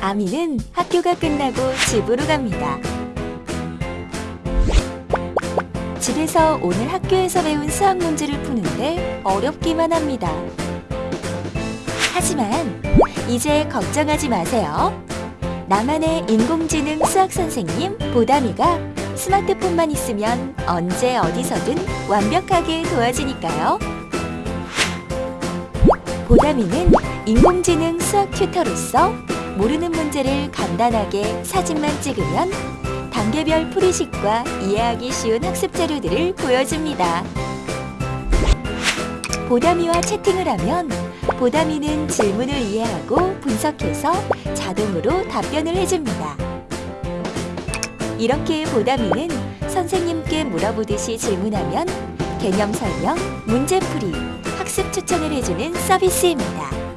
아미는 학교가 끝나고 집으로 갑니다. 집에서 오늘 학교에서 배운 수학 문제를 푸는데 어렵기만 합니다. 하지만 이제 걱정하지 마세요. 나만의 인공지능 수학 선생님 보담이가 스마트폰만 있으면 언제 어디서든 완벽하게 도와주니까요. 보담이는 인공지능 수학 튜터로서 모르는 문제를 간단하게 사진만 찍으면 단계별 풀이식과 이해하기 쉬운 학습 자료들을 보여줍니다. 보담이와 채팅을 하면 보담이는 질문을 이해하고 분석해서 자동으로 답변을 해줍니다. 이렇게 보담이는 선생님께 물어보듯이 질문하면 개념 설명, 문제풀이, 학습 추천을 해주는 서비스입니다.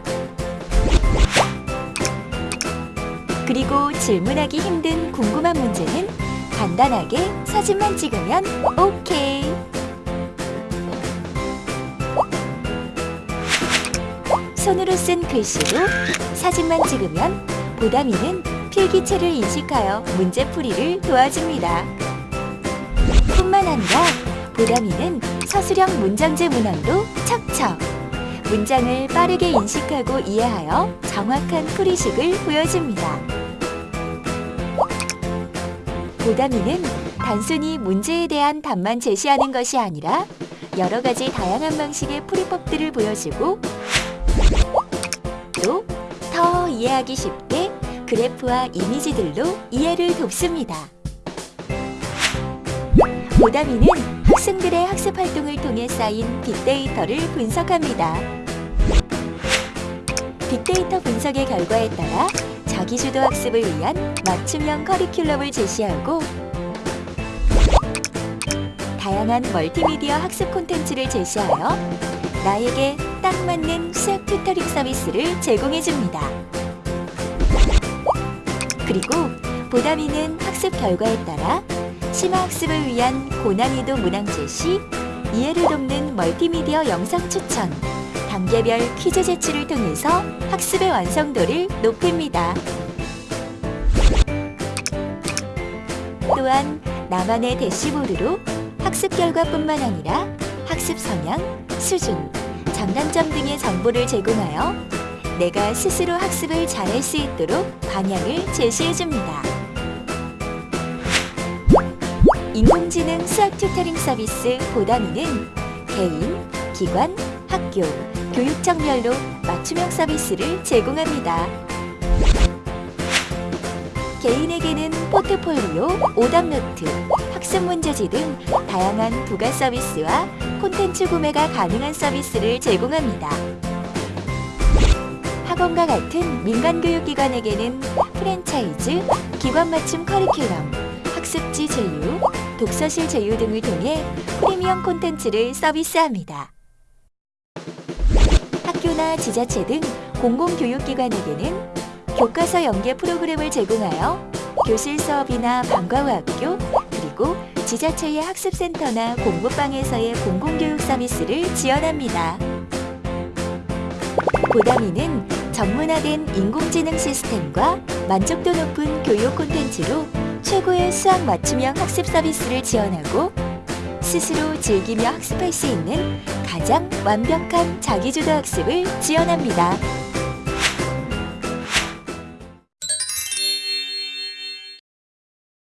그리고 질문하기 힘든 궁금한 문제는 간단하게 사진만 찍으면 오케이. 손으로 쓴 글씨로 사진만 찍으면 보담이는 필기체를 인식하여 문제풀이를 도와줍니다. 뿐만 아니라 보담이는 서술형 문장제 문항도 척척 문장을 빠르게 인식하고 이해하여 정확한 풀이식을 보여줍니다. 보담이는 단순히 문제에 대한 답만 제시하는 것이 아니라 여러 가지 다양한 방식의 풀이법들을 보여주고 또 더 이해하기 쉽게 그래프와 이미지들로 이해를 돕습니다. 보담이는 학생들의 학습 활동을 통해 쌓인 빅데이터를 분석합니다. 빅데이터 분석의 결과에 따라 자기주도 학습을 위한 맞춤형 커리큘럼을 제시하고 다양한 멀티미디어 학습 콘텐츠를 제시하여 나에게 딱 맞는 수학 튜터링 서비스를 제공해줍니다. 그리고 보담이는 학습 결과에 따라 심화 학습을 위한 고난이도 문항 제시, 이해를 돕는 멀티미디어 영상 추천, 단계별 퀴즈 제출을 통해서 학습의 완성도를 높입니다. 또한 나만의 대시보드로 학습 결과뿐만 아니라 학습 성향, 수준, 장단점 등의 정보를 제공하여 내가 스스로 학습을 잘할 수 있도록 방향을 제시해줍니다. 인공지능 수학 튜터링 서비스 보담이는 개인, 기관, 학교, 교육청별로 맞춤형 서비스를 제공합니다. 개인에게는 포트폴리오, 오답노트, 학습 문제지 등 다양한 부가 서비스와 콘텐츠 구매가 가능한 서비스를 제공합니다. 학원과 같은 민간교육기관에게는 프랜차이즈, 기관 맞춤 커리큘럼, 학습지 제휴, 독서실 제휴 등을 통해 프리미엄 콘텐츠를 서비스합니다. 학교나 지자체 등 공공교육기관에게는 교과서 연계 프로그램을 제공하여 교실 수업이나 방과 후 학교, 그리고 지자체의 학습센터나 공부방에서의 공공교육 서비스를 지원합니다. 보담이는 전문화된 인공지능 시스템과 만족도 높은 교육 콘텐츠로 최고의 수학 맞춤형 학습 서비스를 지원하고 스스로 즐기며 학습할 수 있는 가장 완벽한 자기주도 학습을 지원합니다.